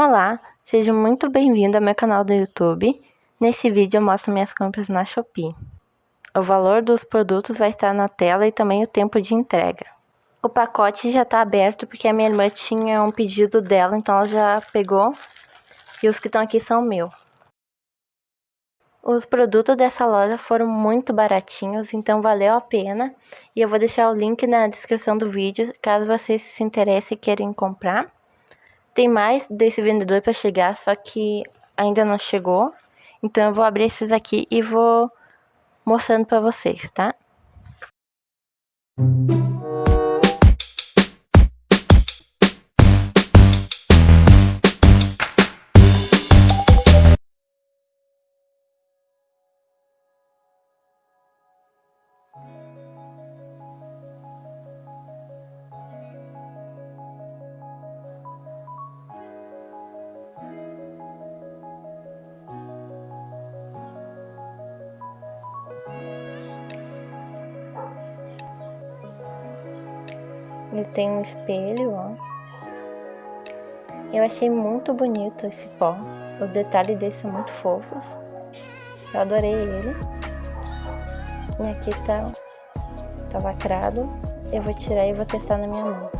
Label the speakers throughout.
Speaker 1: Olá, seja muito bem-vindo ao meu canal do YouTube. Nesse vídeo eu mostro minhas compras na Shopee. O valor dos produtos vai estar na tela e também o tempo de entrega. O pacote já está aberto porque a minha irmã tinha um pedido dela, então ela já pegou. E os que estão aqui são meu. Os produtos dessa loja foram muito baratinhos, então valeu a pena. E eu vou deixar o link na descrição do vídeo, caso vocês se interessem e querem comprar. Tem mais desse vendedor para chegar, só que ainda não chegou. Então eu vou abrir esses aqui e vou mostrando para vocês, tá? Ele tem um espelho, ó. Eu achei muito bonito esse pó. Os detalhes dele são muito fofos. Eu adorei ele. E aqui tá, tá lacrado. Eu vou tirar e vou testar na minha mão.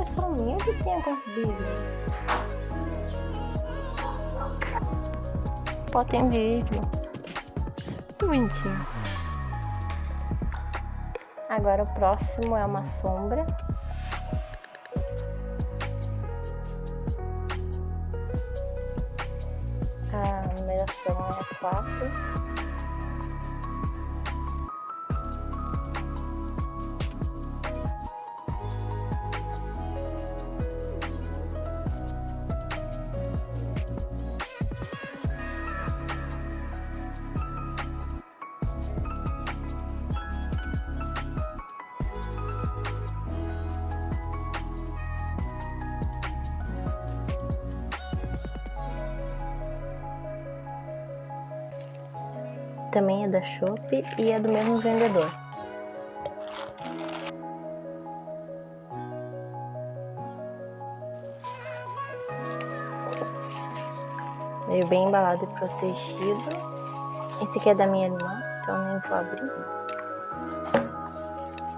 Speaker 1: É só minha que tem alguns Pô, tem vídeo. Muito bonitinho. Agora o próximo é uma sombra. A numeração é 4. Também é da Shopee e é do mesmo vendedor. Veio bem embalado e protegido. Esse aqui é da minha irmã, então nem vou abrir.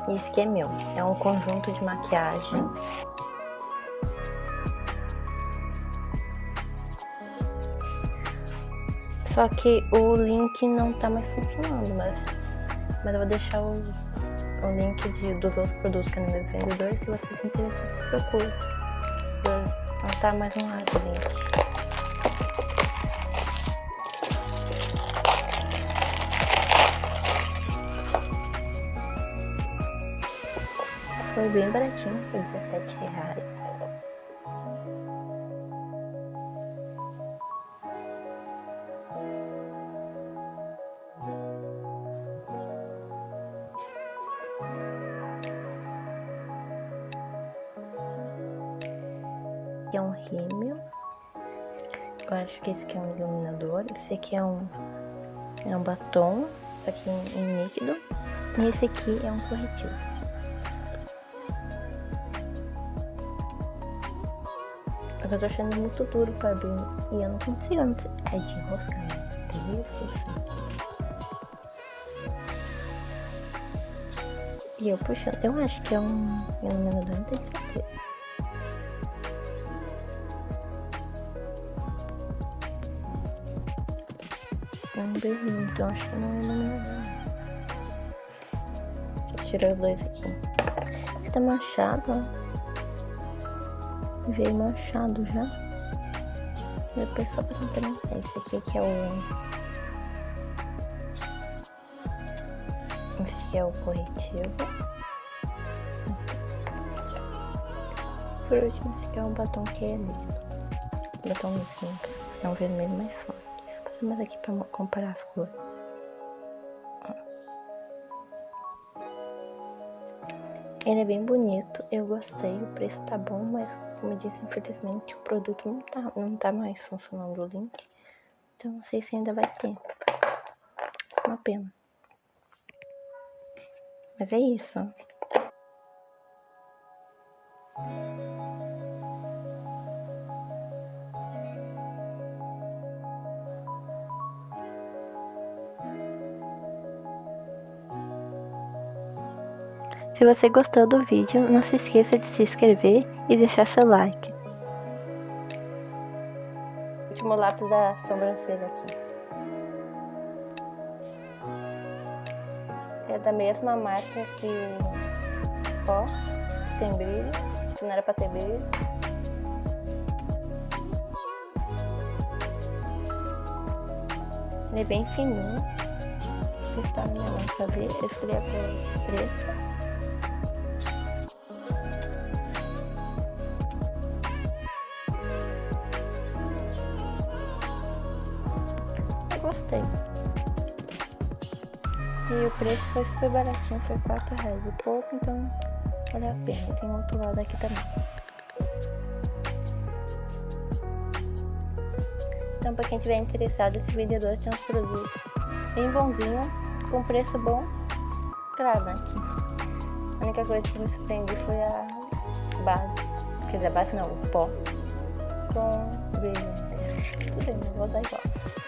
Speaker 1: E esse aqui é meu. É um conjunto de maquiagem Só que o link não tá mais funcionando, mas, mas eu vou deixar o, o link de, dos outros produtos que no meu vendedor. Se vocês interessam, procure. Não tá mais no ar o link. Foi bem baratinho, foi 17 reais. Aqui é um rímel. Eu acho que esse aqui é um iluminador. Esse aqui é um, é um batom, só que em, em líquido. E esse aqui é um corretivo. Eu tô achando muito duro pra abrir e eu não consigo. Não sei. É de enroscar, né? É isso, E eu puxando. Eu acho que é um iluminador, não tenho certeza. Um berrinho, então acho que não é iluminador. Tirei os dois aqui. Esse tá manchado, ó. Veio manchado já. Depois só pra diferenciar. Esse aqui que é o... Esse aqui é o corretivo. Por último, esse aqui é um batom que é lindo. Batom lindo, é um vermelho mais forte mais aqui pra comparar as cores. Ele é bem bonito, eu gostei, o preço tá bom, mas como eu disse, infelizmente o produto não tá, não tá mais funcionando o link. Então não sei se ainda vai ter. Uma pena. Mas é isso. Se você gostou do vídeo, não se esqueça de se inscrever e deixar seu like. Último lápis da sobrancelha aqui. É da mesma marca que ó, tem brilho, que não era pra ter brilho. Ele é bem fininho. Testar na minha mão pra ver. Eu escolhi a cor preta. Gostei. E o preço foi super baratinho, foi 4 reais e pouco, então vale a pena. Tem outro lado aqui também. Então, para quem tiver interessado, esse vendedor tem uns produtos bem bonzinho, com preço bom. Claro, né? A única coisa que me surpreendeu foi a base. Quer dizer, a base não, o pó com brilho. Tudo bem, vou usar igual.